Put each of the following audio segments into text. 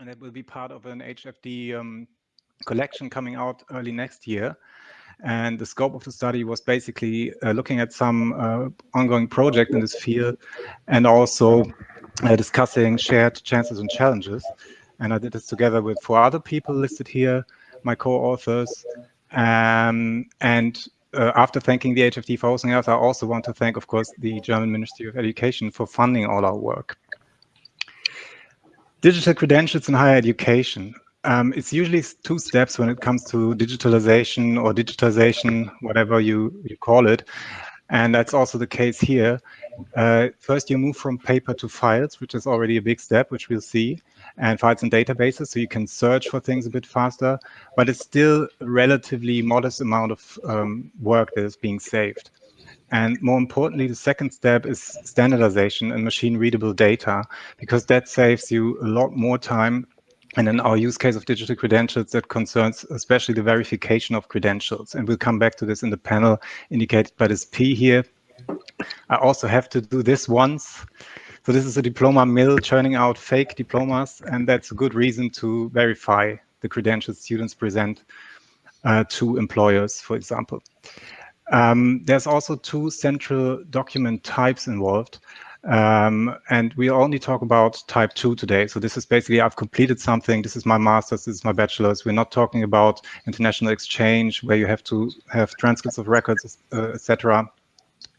and it will be part of an HFD um, collection coming out early next year. And the scope of the study was basically uh, looking at some uh, ongoing project in this field and also uh, discussing shared chances and challenges. And I did this together with four other people listed here, my co-authors. Um, and uh, after thanking the HFD for hosting us, I also want to thank, of course, the German Ministry of Education for funding all our work. Digital credentials in higher education. Um, it's usually two steps when it comes to digitalization or digitization, whatever you, you call it. And that's also the case here. Uh, first, you move from paper to files, which is already a big step, which we'll see, and files and databases, so you can search for things a bit faster, but it's still a relatively modest amount of um, work that is being saved. And more importantly, the second step is standardization and machine readable data, because that saves you a lot more time. And in our use case of digital credentials, that concerns especially the verification of credentials. And we'll come back to this in the panel indicated by this P here. I also have to do this once. So this is a diploma mill churning out fake diplomas, and that's a good reason to verify the credentials students present uh, to employers, for example. Um, there's also two central document types involved. Um, and we only talk about type two today. So this is basically, I've completed something. This is my master's, this is my bachelor's. We're not talking about international exchange where you have to have transcripts of records, uh, etc.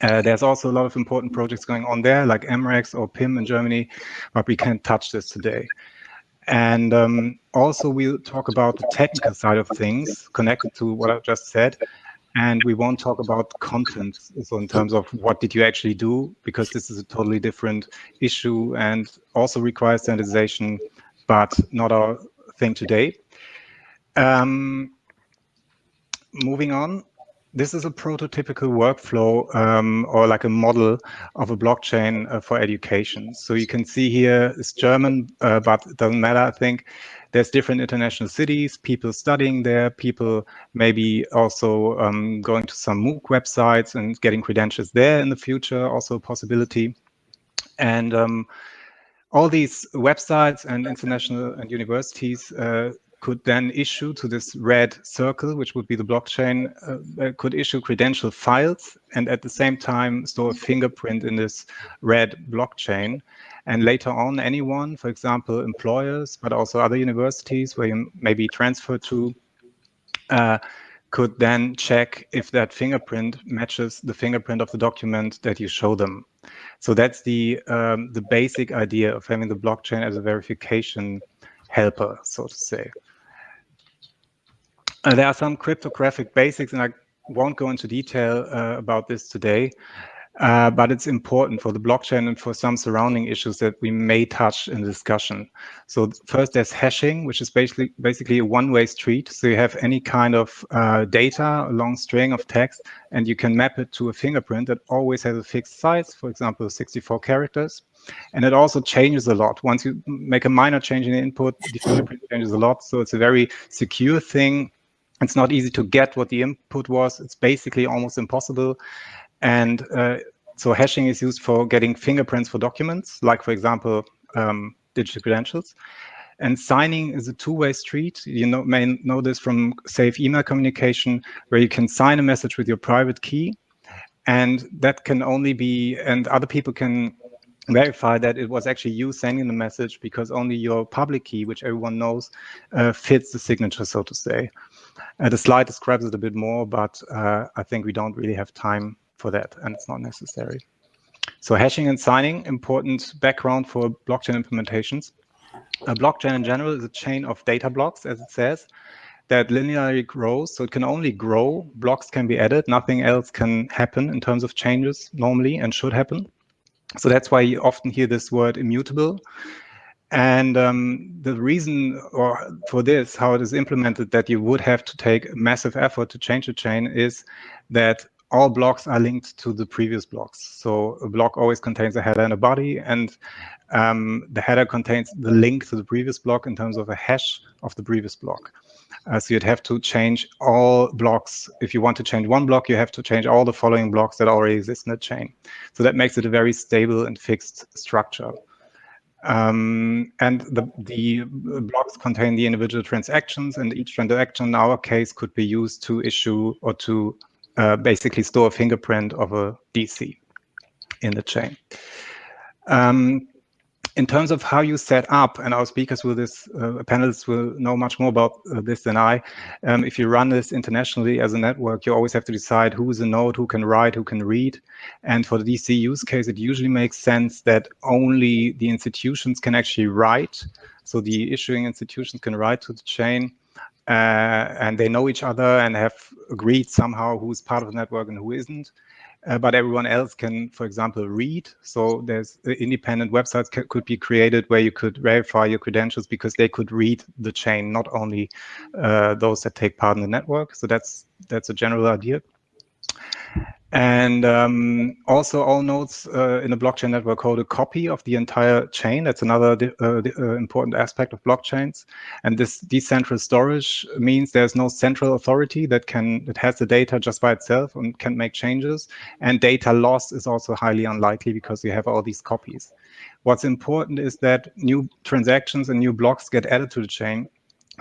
Uh, there's also a lot of important projects going on there, like EMREX or PIM in Germany, but we can't touch this today. And um, also we'll talk about the technical side of things connected to what I just said and we won't talk about content so in terms of what did you actually do because this is a totally different issue and also requires standardization but not our thing today um, moving on this is a prototypical workflow um, or like a model of a blockchain uh, for education. So you can see here it's German, uh, but it doesn't matter, I think there's different international cities, people studying there, people maybe also um, going to some MOOC websites and getting credentials there in the future, also a possibility. And um, all these websites and international and universities uh, could then issue to this red circle, which would be the blockchain, uh, could issue credential files and at the same time store a fingerprint in this red blockchain. And later on, anyone, for example, employers, but also other universities where you may be transferred to, uh, could then check if that fingerprint matches the fingerprint of the document that you show them. So that's the um, the basic idea of having the blockchain as a verification helper, so to say. Uh, there are some cryptographic basics, and I won't go into detail uh, about this today, uh, but it's important for the blockchain and for some surrounding issues that we may touch in the discussion. So first, there's hashing, which is basically basically a one-way street. So you have any kind of uh, data, a long string of text, and you can map it to a fingerprint that always has a fixed size, for example, 64 characters. And it also changes a lot. Once you make a minor change in the input, the fingerprint changes a lot. So it's a very secure thing it's not easy to get what the input was. It's basically almost impossible. And uh, so hashing is used for getting fingerprints for documents, like, for example, um, digital credentials. And signing is a two-way street. You know, may know this from safe email communication, where you can sign a message with your private key. And that can only be, and other people can verify that it was actually you sending the message because only your public key, which everyone knows, uh, fits the signature, so to say. Uh, the slide describes it a bit more, but uh, I think we don't really have time for that, and it's not necessary. So hashing and signing, important background for blockchain implementations. A blockchain in general is a chain of data blocks, as it says, that linearly grows. So it can only grow. Blocks can be added. Nothing else can happen in terms of changes normally and should happen. So that's why you often hear this word immutable. And um, the reason or for this, how it is implemented, that you would have to take massive effort to change a chain is that all blocks are linked to the previous blocks. So a block always contains a header and a body, and um, the header contains the link to the previous block in terms of a hash of the previous block. Uh, so you'd have to change all blocks. If you want to change one block, you have to change all the following blocks that already exist in the chain. So that makes it a very stable and fixed structure. Um, and the, the blocks contain the individual transactions, and each transaction in our case could be used to issue or to uh, basically store a fingerprint of a DC in the chain. Um, in terms of how you set up, and our speakers will this, uh, panelists will know much more about uh, this than I. Um, if you run this internationally as a network, you always have to decide who is a node, who can write, who can read. And for the DC use case, it usually makes sense that only the institutions can actually write. So the issuing institutions can write to the chain. Uh, and they know each other and have agreed somehow who's part of the network and who isn't uh, but everyone else can, for example, read. So there's uh, independent websites could be created where you could verify your credentials because they could read the chain, not only uh, those that take part in the network. So that's that's a general idea. And um, also all nodes uh, in a blockchain network hold a copy of the entire chain. That's another uh, uh, important aspect of blockchains. And this decentralized storage means there's no central authority that can that has the data just by itself and can make changes. And data loss is also highly unlikely because you have all these copies. What's important is that new transactions and new blocks get added to the chain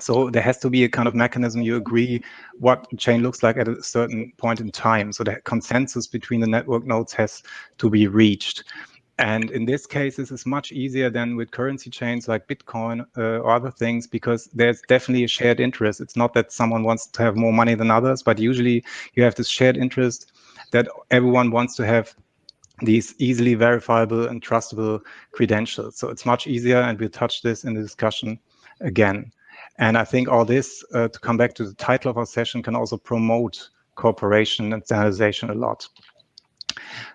so there has to be a kind of mechanism you agree what chain looks like at a certain point in time. So the consensus between the network nodes has to be reached. And in this case, this is much easier than with currency chains like Bitcoin uh, or other things because there's definitely a shared interest. It's not that someone wants to have more money than others, but usually you have this shared interest that everyone wants to have these easily verifiable and trustable credentials. So it's much easier, and we'll touch this in the discussion again. And I think all this, uh, to come back to the title of our session, can also promote cooperation and standardization a lot.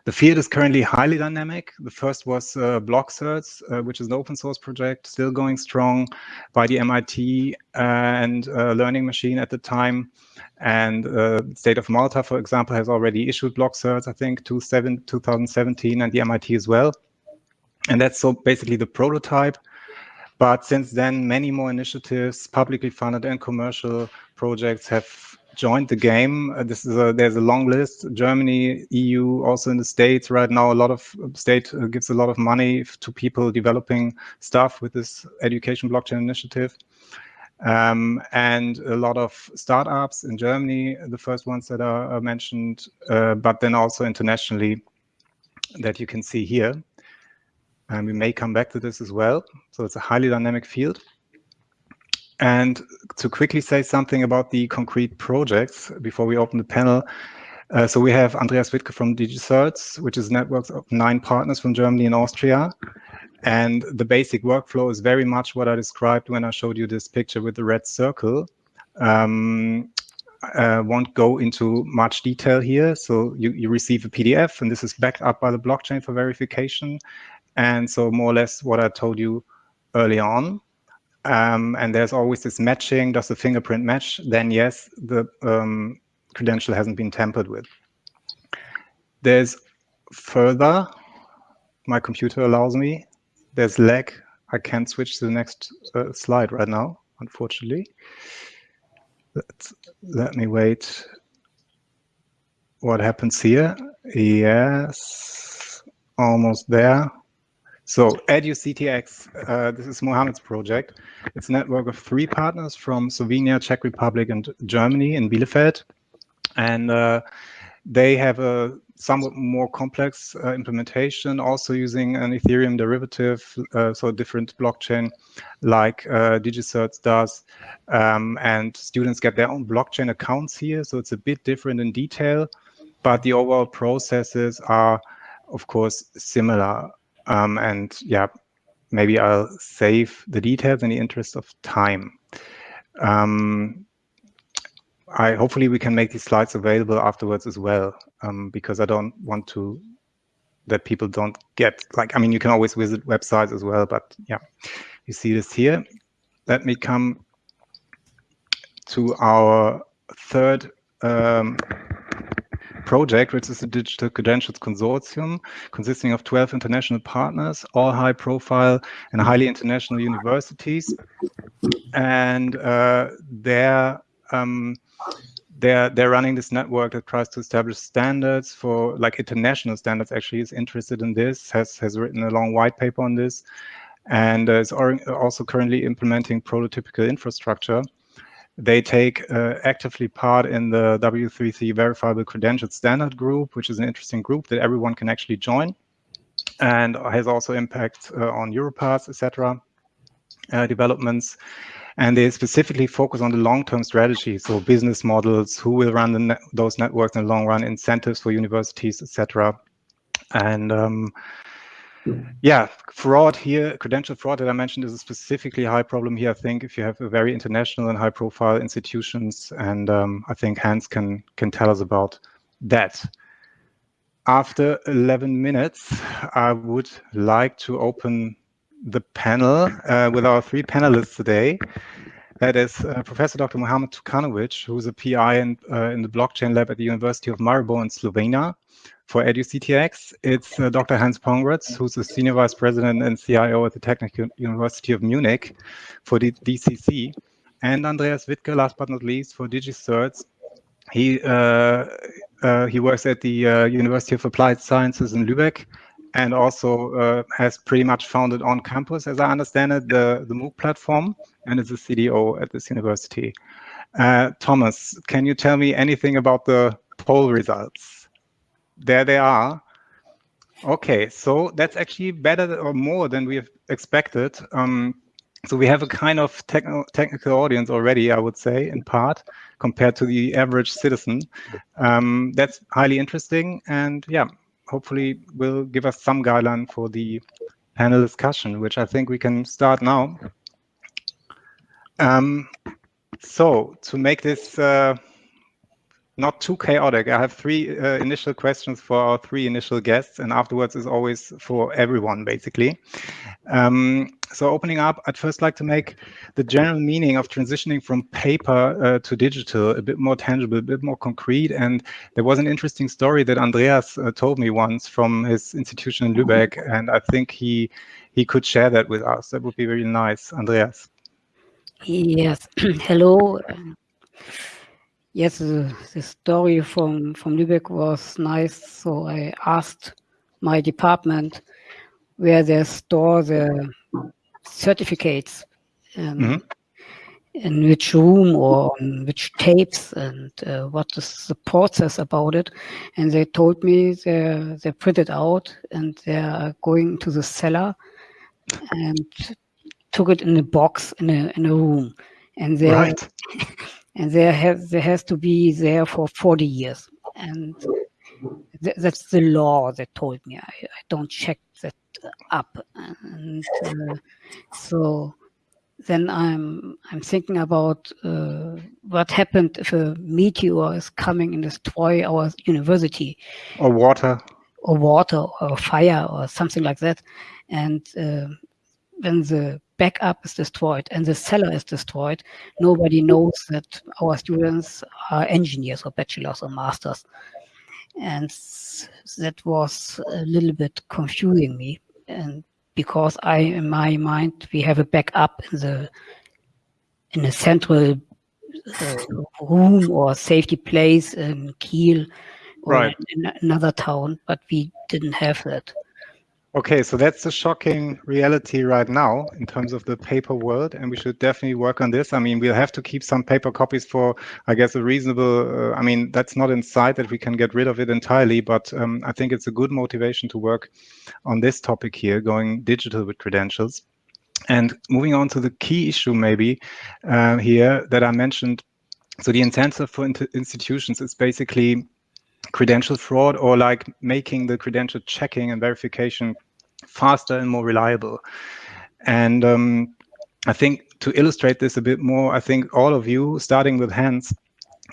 The field is currently highly dynamic. The first was uh, BlockCerts, uh, which is an open source project, still going strong by the MIT uh, and uh, Learning Machine at the time. And uh, State of Malta, for example, has already issued BlockCerts, I think, 2017, and the MIT as well. And that's so basically the prototype. But since then, many more initiatives, publicly funded and commercial projects have joined the game. Uh, this is a, there's a long list. Germany, EU, also in the States right now, a lot of uh, state uh, gives a lot of money to people developing stuff with this education blockchain initiative. Um, and a lot of startups in Germany, the first ones that are, are mentioned, uh, but then also internationally that you can see here. And we may come back to this as well. So it's a highly dynamic field. And to quickly say something about the concrete projects before we open the panel. Uh, so we have Andreas Wittke from DigiCerts, which is networks of nine partners from Germany and Austria. And the basic workflow is very much what I described when I showed you this picture with the red circle. Um, I won't go into much detail here. So you, you receive a PDF, and this is backed up by the blockchain for verification. And so more or less what I told you early on. Um, and there's always this matching, does the fingerprint match? Then yes, the um, credential hasn't been tampered with. There's further, my computer allows me, there's lag. I can't switch to the next uh, slide right now, unfortunately. Let's, let me wait. What happens here? Yes, almost there. So EduCTX, uh, this is Mohammed's project. It's a network of three partners from Slovenia, Czech Republic, and Germany in Bielefeld. And uh, they have a somewhat more complex uh, implementation, also using an Ethereum derivative, uh, so a different blockchain like uh, DigiCerts does. Um, and students get their own blockchain accounts here, so it's a bit different in detail, but the overall processes are, of course, similar. Um, and yeah, maybe I'll save the details in the interest of time. Um, I hopefully we can make these slides available afterwards as well, um, because I don't want to that people don't get like I mean you can always visit websites as well, but yeah, you see this here. Let me come to our third um, project, which is the Digital Credentials Consortium, consisting of 12 international partners, all high profile and highly international universities. And uh, they're, um, they're, they're running this network that tries to establish standards for like international standards actually is interested in this, has, has written a long white paper on this. and uh, is also currently implementing prototypical infrastructure. They take uh, actively part in the W3C verifiable credential standard group, which is an interesting group that everyone can actually join and has also impact uh, on Europass, etc. Uh, developments. And they specifically focus on the long-term strategy, so business models, who will run ne those networks in the long run, incentives for universities, etc. And um, yeah, fraud here, credential fraud that I mentioned is a specifically high problem here. I think if you have a very international and high-profile institutions, and um, I think Hans can can tell us about that. After 11 minutes, I would like to open the panel uh, with our three panelists today. That is uh, Professor Dr. Mohamed Turkanović, who's a PI in, uh, in the blockchain lab at the University of Maribor in Slovenia for EduCTX. It's uh, Dr. Hans Pongratz, who's the Senior Vice President and CIO at the Technical University of Munich for the DCC. And Andreas Wittke, last but not least, for DigiCerts. He, uh, uh, he works at the uh, University of Applied Sciences in Lübeck and also uh, has pretty much founded on campus, as I understand it, the, the MOOC platform, and is a CDO at this university. Uh, Thomas, can you tell me anything about the poll results? There they are. Okay, so that's actually better or more than we have expected. Um, so we have a kind of technical audience already, I would say, in part, compared to the average citizen. Um, that's highly interesting. And yeah, hopefully will give us some guideline for the panel discussion, which I think we can start now. Um, so to make this uh, not too chaotic, I have three uh, initial questions for our three initial guests, and afterwards is always for everyone, basically. Um, so opening up, I'd first like to make the general meaning of transitioning from paper uh, to digital a bit more tangible, a bit more concrete. And there was an interesting story that Andreas uh, told me once from his institution in Lübeck, and I think he he could share that with us. That would be very nice, Andreas. Yes, hello. Yes, the, the story from, from Lübeck was nice. So I asked my department where they store the certificates um, mm -hmm. in which room or on which tapes and uh, what is the process about it. And they told me they they printed out and they're going to the cellar and took it in a box in a in a room. And they right. and there has there has to be there for 40 years. And th that's the law that told me. I, I don't check that up. And uh, so then I'm I'm thinking about uh, what happened if a meteor is coming and destroy our university. Or water. Or water or fire or something like that. And uh, when the backup is destroyed and the cellar is destroyed, nobody knows that our students are engineers or bachelors or masters. And that was a little bit confusing me. And because I, in my mind, we have a backup in the in a central uh, room or safety place in Kiel or right. in another town, but we didn't have that. Okay, so that's the shocking reality right now in terms of the paper world, and we should definitely work on this. I mean, we'll have to keep some paper copies for, I guess, a reasonable. Uh, I mean, that's not in sight that we can get rid of it entirely, but um, I think it's a good motivation to work on this topic here, going digital with credentials. And moving on to the key issue, maybe uh, here that I mentioned. So the incentive for institutions is basically credential fraud or like making the credential checking and verification faster and more reliable. And um, I think to illustrate this a bit more, I think all of you, starting with Hans,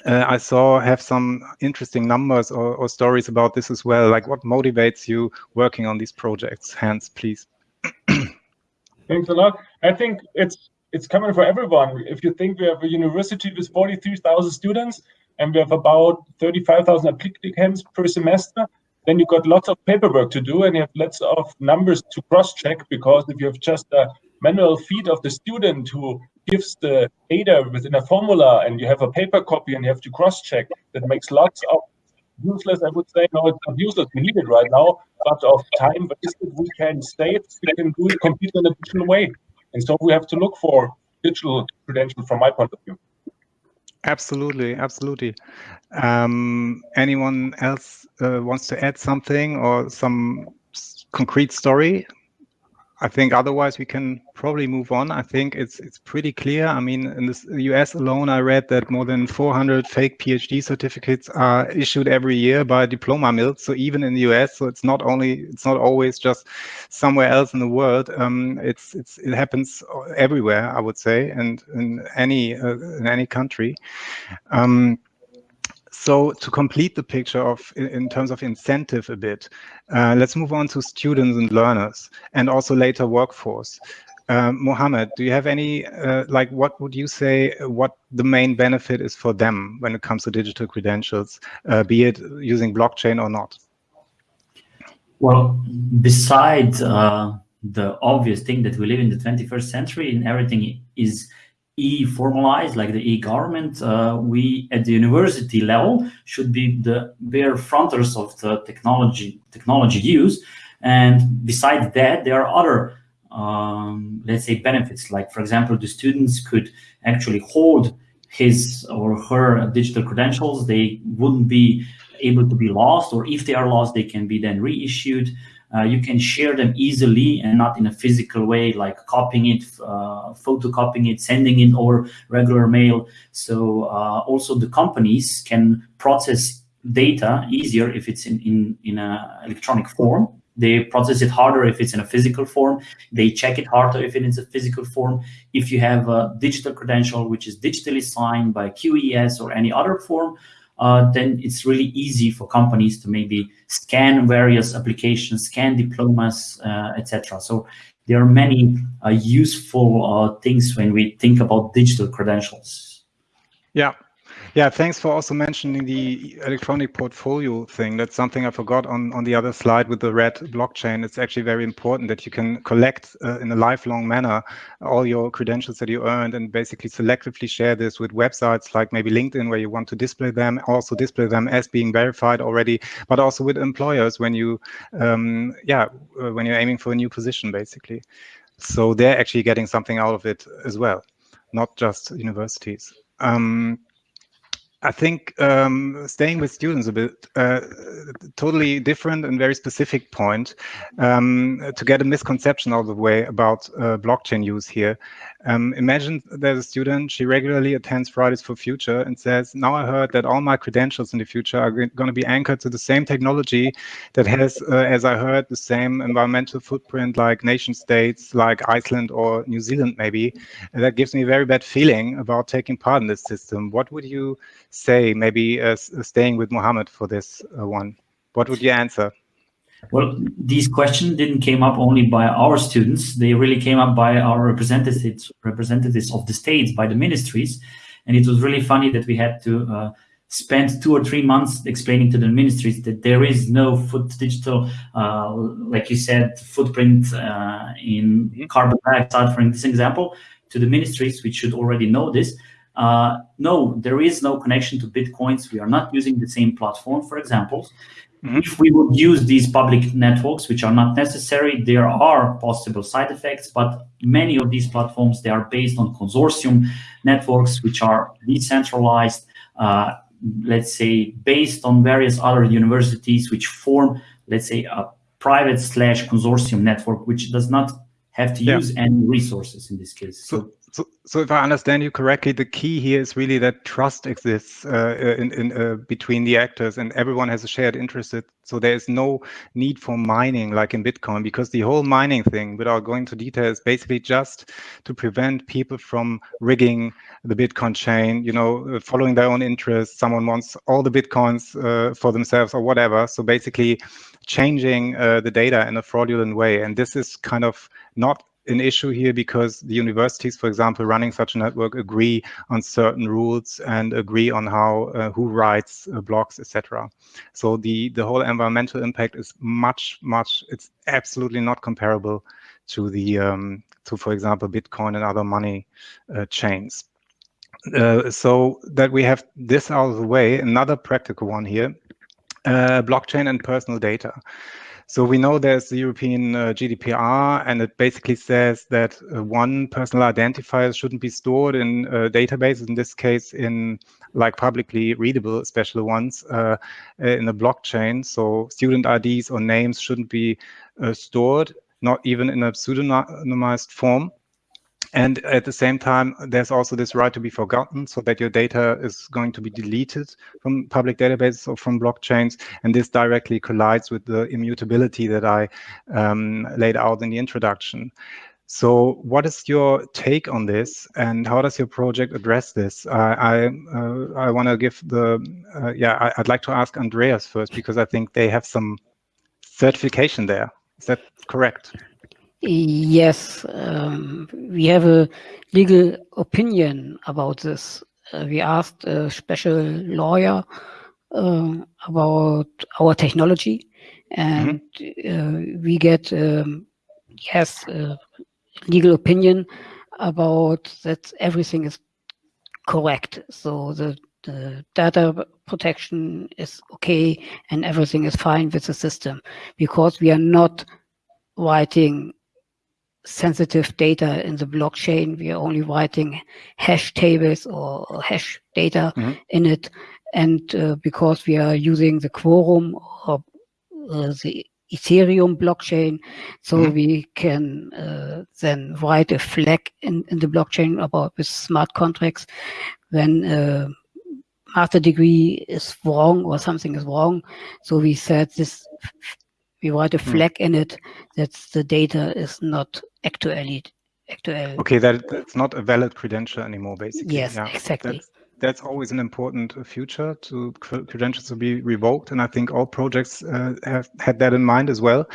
uh, I saw have some interesting numbers or, or, stories about this as well. Like what motivates you working on these projects? Hans, please. Thanks a lot. I think it's it's coming for everyone. If you think we have a university with 43,000 students, and we have about 35,000 applicants per semester, then you've got lots of paperwork to do and you have lots of numbers to cross-check because if you have just a manual feed of the student who gives the data within a formula and you have a paper copy and you have to cross-check, that makes lots of useless, I would say. No, it's not useless. We need it right now, but of time wasted, we can save, we can do it completely in a digital way. And so we have to look for digital credentials from my point of view. Absolutely, absolutely. Um, anyone else uh, wants to add something or some concrete story I think otherwise we can probably move on. I think it's it's pretty clear. I mean, in the US alone, I read that more than 400 fake PhD certificates are issued every year by diploma mills. So even in the US, so it's not only it's not always just somewhere else in the world. Um, it's it's it happens everywhere, I would say, and in any uh, in any country. Um, so to complete the picture of in terms of incentive a bit, uh, let's move on to students and learners and also later workforce. Um, Mohammed, do you have any, uh, like what would you say what the main benefit is for them when it comes to digital credentials, uh, be it using blockchain or not? Well, besides uh, the obvious thing that we live in the 21st century and everything is e-formalized, like the e-government, uh, we at the university level should be the bare fronters of the technology technology use. And besides that, there are other, um, let's say, benefits. Like, for example, the students could actually hold his or her digital credentials. They wouldn't be able to be lost, or if they are lost, they can be then reissued. Uh, you can share them easily and not in a physical way, like copying it, uh, photocopying it, sending it over regular mail. So uh, also the companies can process data easier if it's in, in, in an electronic form. They process it harder if it's in a physical form. They check it harder if it is a physical form. If you have a digital credential, which is digitally signed by QES or any other form, uh, then it's really easy for companies to maybe scan various applications, scan diplomas, uh, etc. So there are many uh, useful uh, things when we think about digital credentials. Yeah, yeah, thanks for also mentioning the electronic portfolio thing. That's something I forgot on, on the other slide with the red blockchain. It's actually very important that you can collect uh, in a lifelong manner all your credentials that you earned and basically selectively share this with websites like maybe LinkedIn where you want to display them, also display them as being verified already, but also with employers when you, um, yeah, uh, when you're aiming for a new position, basically. So they're actually getting something out of it as well, not just universities. Um, I think um, staying with students a bit, uh, totally different and very specific point um, to get a misconception of the way about uh, blockchain use here. Um, imagine there's a student, she regularly attends Fridays for Future and says, now I heard that all my credentials in the future are going to be anchored to the same technology that has, uh, as I heard, the same environmental footprint like nation states like Iceland or New Zealand maybe. And that gives me a very bad feeling about taking part in this system. What would you say, maybe uh, staying with Mohammed for this uh, one? What would you answer? Well, these questions didn't came up only by our students. They really came up by our representatives, representatives of the states, by the ministries. And it was really funny that we had to uh, spend two or three months explaining to the ministries that there is no foot digital, uh, like you said, footprint uh, in mm-hmm. carbon dioxide, for this example, to the ministries, which should already know this. Uh, no, there is no connection to Bitcoins. We are not using the same platform, for example. Mm -hmm. If we would use these public networks, which are not necessary, there are possible side effects, but many of these platforms, they are based on consortium networks, which are decentralized, uh, let's say, based on various other universities, which form, let's say, a private slash consortium network, which does not have to yeah. use any resources in this case. So, so so, if I understand you correctly, the key here is really that trust exists uh, in, in uh, between the actors, and everyone has a shared interest. So there is no need for mining like in Bitcoin, because the whole mining thing, without going into detail, is basically just to prevent people from rigging the Bitcoin chain. You know, uh, following their own interests. Someone wants all the bitcoins uh, for themselves or whatever. So basically, changing uh, the data in a fraudulent way, and this is kind of not an issue here because the universities, for example, running such a network agree on certain rules and agree on how uh, who writes uh, blocks, etc. So the the whole environmental impact is much much. It's absolutely not comparable to the um, to, for example, Bitcoin and other money uh, chains. Uh, so that we have this out of the way, another practical one here uh, blockchain and personal data. So we know there's the European uh, GDPR, and it basically says that uh, one personal identifier shouldn't be stored in uh, databases, in this case, in like publicly readable, special ones uh, in the blockchain. So student IDs or names shouldn't be uh, stored, not even in a pseudonymized form. And at the same time, there's also this right to be forgotten so that your data is going to be deleted from public databases or from blockchains. And this directly collides with the immutability that I um, laid out in the introduction. So what is your take on this and how does your project address this? I uh, I want to give the, uh, yeah, I, would like to ask Andreas first because I think they have some certification there. Is that correct? Yes, um, we have a legal opinion about this. Uh, we asked a special lawyer uh, about our technology, and mm -hmm. uh, we get um, yes legal opinion about that everything is correct. So the the data protection is okay and everything is fine with the system because we are not writing sensitive data in the blockchain. We are only writing hash tables or hash data mm -hmm. in it. And uh, because we are using the Quorum or uh, the Ethereum blockchain, so mm -hmm. we can uh, then write a flag in, in the blockchain about with smart contracts when uh, master degree is wrong or something is wrong. So we said this we write a hmm. flag mm. in it that the data is not actually actual. Okay, that that's not a valid credential anymore, basically. Yes, yeah. exactly. That's, that's always an important feature to credentials to be revoked, and I think all projects uh, have had that in mind as well.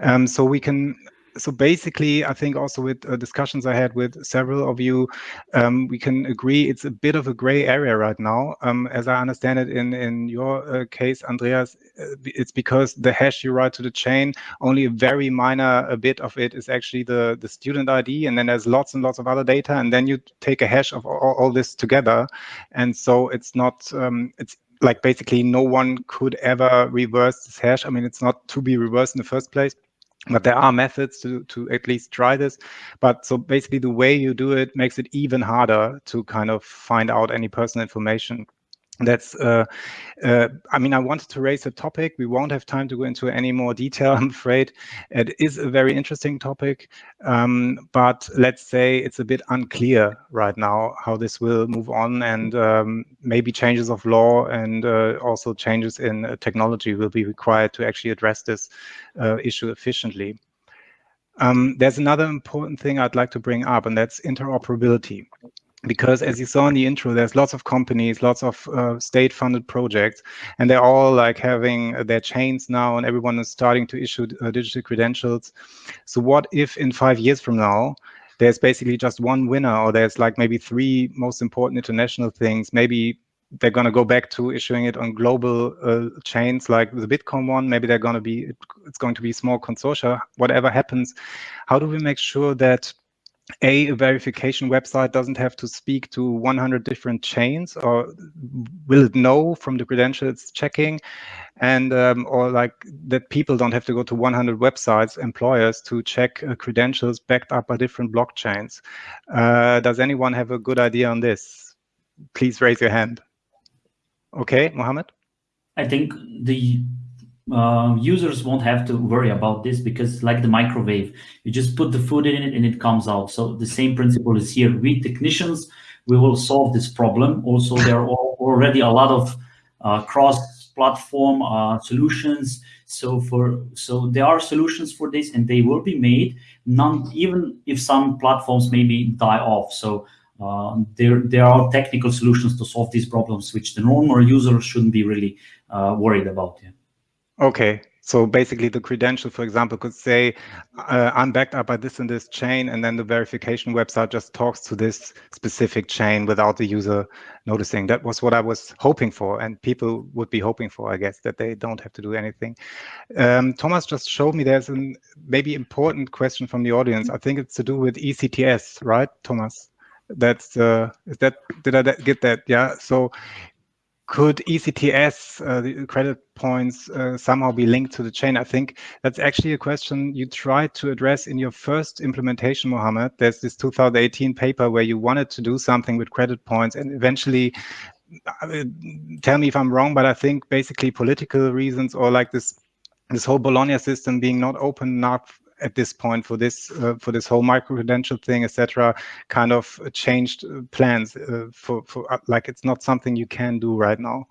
Um, so we can so basically, I think also with uh, discussions I had with several of you, um, we can agree it's a bit of a gray area right now. Um, as I understand it in, in your uh, case, Andreas, uh, it's because the hash you write to the chain, only a very minor a bit of it is actually the, the student ID, and then there's lots and lots of other data, and then you take a hash of all, all this together. And so it's not, um, it's like basically no one could ever reverse this hash. I mean, it's not to be reversed in the first place but there are methods to, to at least try this. But so basically the way you do it makes it even harder to kind of find out any personal information that's uh, uh, i mean i wanted to raise a topic. We won't have time to go into any more detail i'm afraid. It is a very interesting topic um, but let's say it's a bit unclear right now how this will move on and um, maybe changes of law and uh, also changes in uh, technology will be required to actually address this uh, issue efficiently. Um, there's another important thing I'd like to bring up, and that's interoperability because as you saw in the intro, there's lots of companies, lots of uh, state-funded projects, and they're all like having their chains now, and everyone is starting to issue uh, digital credentials. So what if in five years from now, there's basically just one winner, or there's like maybe three most important international things, maybe they're going to go back to issuing it on global uh, chains like the Bitcoin one. Maybe they're going to be, it's going to be small consortia, whatever happens. How do we make sure that a, verification website doesn't have to speak to 100 different chains or will it know from the credentials checking? And um, or like that people don't have to go to 100 websites employers to check uh, credentials backed up by different blockchains. Uh, does anyone have a good idea on this? Please raise your hand. Okay mohammed? I think the uh, users won't have to worry about this because like the microwave, you just put the food in it and it comes out. So the same principle is here. We technicians, we will solve this problem. Also, there are already a lot of uh, cross-platform uh, solutions. So for so there are solutions for this, and they will be made. None, even if some platforms maybe die off. So uh, there there are technical solutions to solve these problems, which the normal user shouldn't be really uh, worried about. Yeah. Okay, so basically the credential, for example, could say, uh, I'm backed up by this and this chain, and then the verification website just talks to this specific chain without the user noticing. That was what I was hoping for, and people would be hoping for, I guess, that they don't have to do anything. Um, Thomas just showed me there's a maybe important question from the audience. I think it's to do with ECTS, right, Thomas? That's uh, is that did I get that? Yeah. So could ECTS, uh, the credit points, uh, somehow be linked to the chain? I think that's actually a question you tried to address in your first implementation, Mohammed. There's this 2018 paper where you wanted to do something with credit points and eventually uh, tell me if I'm wrong, but I think basically political reasons or like this this whole Bologna system being not open enough at this point for this uh, for this whole micro credential thing, etc., kind of changed uh, plans uh, for for uh, like it's not something you can do right now.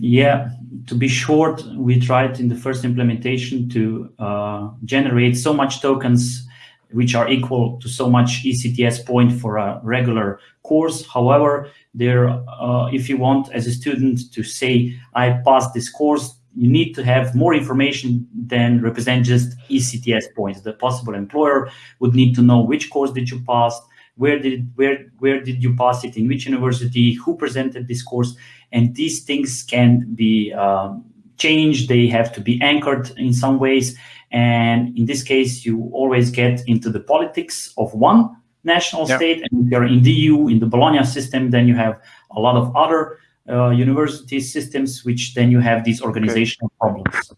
Yeah, to be short, we tried in the first implementation to uh, generate so much tokens which are equal to so much ECTS point for a regular course. However, there, uh, if you want as a student to say, I passed this course, you need to have more information than represent just ECTS points. The possible employer would need to know which course did you pass, where did where where did you pass it, in which university, who presented this course, and these things can be um, changed. They have to be anchored in some ways, and in this case, you always get into the politics of one national yep. state, and if you're in the EU in the Bologna system, then you have a lot of other uh, university systems, which then you have these organizational okay. problems.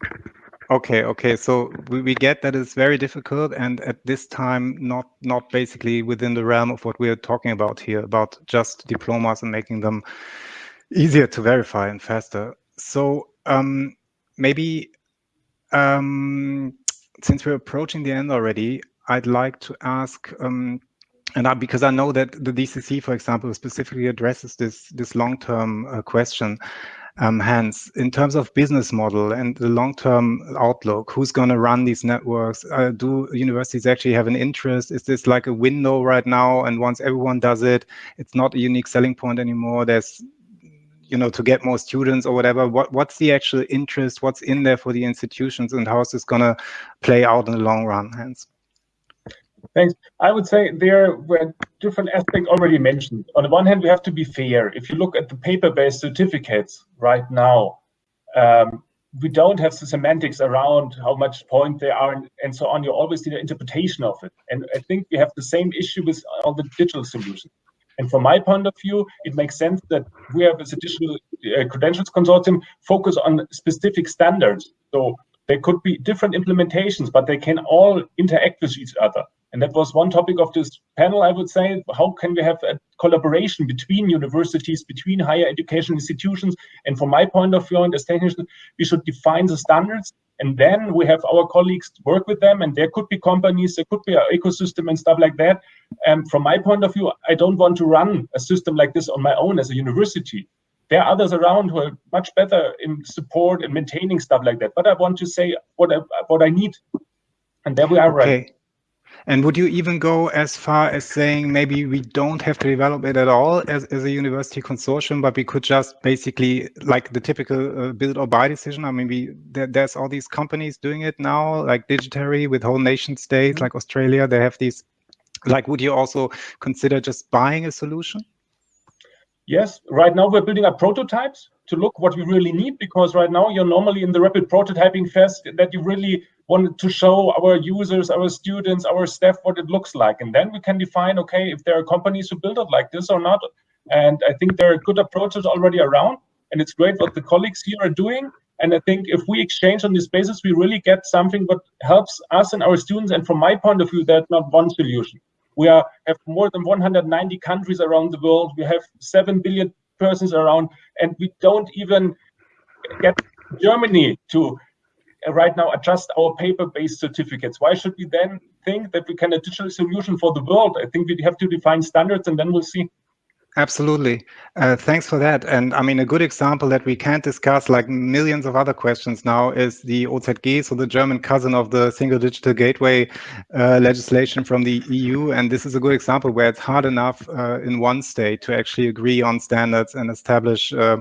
Okay, okay. So we, we get that it's very difficult and at this time not not basically within the realm of what we are talking about here, about just diplomas and making them easier to verify and faster. So um, maybe um, since we're approaching the end already, I'd like to ask um, and I, because I know that the DCC, for example, specifically addresses this this long-term uh, question. Um, Hans, in terms of business model and the long-term outlook, who's going to run these networks? Uh, do universities actually have an interest? Is this like a window right now? And once everyone does it, it's not a unique selling point anymore. There's, you know, to get more students or whatever. What what's the actual interest? What's in there for the institutions, and how is this going to play out in the long run, Hans? Thanks. I would say there were different aspects already mentioned. On the one hand, we have to be fair. If you look at the paper-based certificates right now, um, we don't have the semantics around how much point they are and, and, so on. You always need an interpretation of it. And I think we have the same issue with all the digital solutions. And from my point of view, it makes sense that we have as a digital uh, credentials consortium focus on specific standards. So there could be different implementations, but they can all interact with each other. And that was one topic of this panel, I would say. How can we have a collaboration between universities, between higher education institutions? And from my point of view, and as technicians, we should define the standards. And then we have our colleagues work with them. And there could be companies, there could be an ecosystem and stuff like that. And from my point of view, I don't want to run a system like this on my own as a university. There are others around who are much better in support and maintaining stuff like that. But I want to say what I, what I need. And there we are okay. And would you even go as far as saying maybe we don't have to develop it at all as, as a university consortium, but we could just basically like the typical uh, build or buy decision? I mean, we, there, there's all these companies doing it now, like Digitary with whole nation states, mm -hmm. like Australia. They have these. Like, would you also consider just buying a solution? Yes, right now we're building up prototypes to look what we really need because right now you're normally in the rapid prototyping phase that you really want to show our users, our students, our staff what it looks like. And then we can define, okay, if there are companies who build it like this or not. And I think there are good approaches already around. And it's great what the colleagues here are doing. And I think if we exchange on this basis, we really get something that helps us and our students. And from my point of view, that's not one solution. We are, have more than 190 countries around the world. We have 7 billion persons around, and we don't even get Germany to right now adjust our paper-based certificates. Why should we then think that we can a digital solution for the world? I think we have to define standards and then we'll see. Absolutely. Uh, thanks for that. And I mean, a good example that we can't discuss, like millions of other questions now, is the OZG, so the German cousin of the Single Digital Gateway uh, legislation from the EU. And this is a good example where it's hard enough uh, in one state to actually agree on standards and establish uh, uh,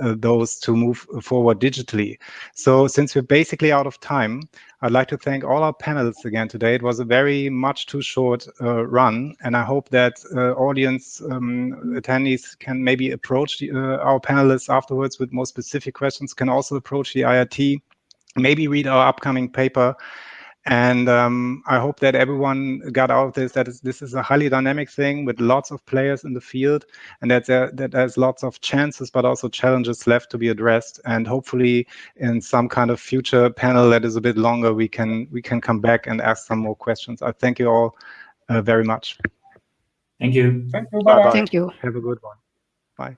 those to move forward digitally. So since we're basically out of time, I'd like to thank all our panelists again today. It was a very much too short uh, run, and I hope that uh, audience um, attendees can maybe approach the, uh, our panelists afterwards with more specific questions, can also approach the IRT, maybe read our upcoming paper, And um, I hope that everyone got out of this that is, this is a highly dynamic thing with lots of players in the field, and that there, that there's lots of chances, but also challenges left to be addressed. And hopefully, in some kind of future panel that is a bit longer, we can we can come back and ask some more questions. I thank you all uh, very much. Thank you. Thank you. Bye-bye. Bye-bye. Thank you. Have a good one. Bye.